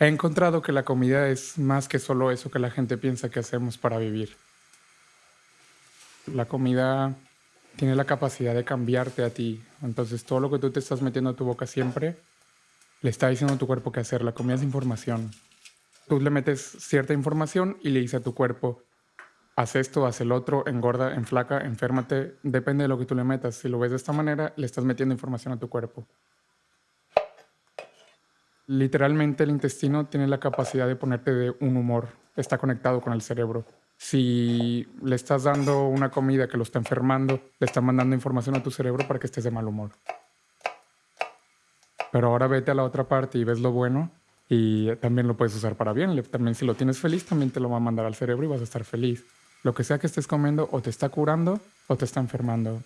He encontrado que la comida es más que solo eso que la gente piensa que hacemos para vivir. La comida tiene la capacidad de cambiarte a ti. Entonces todo lo que tú te estás metiendo a tu boca siempre, le está diciendo a tu cuerpo qué hacer. La comida es información. Tú le metes cierta información y le dice a tu cuerpo, haz esto, haz el otro, engorda, enflaca, enférmate. Depende de lo que tú le metas. Si lo ves de esta manera, le estás metiendo información a tu cuerpo. Literalmente el intestino tiene la capacidad de ponerte de un humor. Está conectado con el cerebro. Si le estás dando una comida que lo está enfermando, le está mandando información a tu cerebro para que estés de mal humor. Pero ahora vete a la otra parte y ves lo bueno y también lo puedes usar para bien. También si lo tienes feliz, también te lo va a mandar al cerebro y vas a estar feliz. Lo que sea que estés comiendo o te está curando o te está enfermando.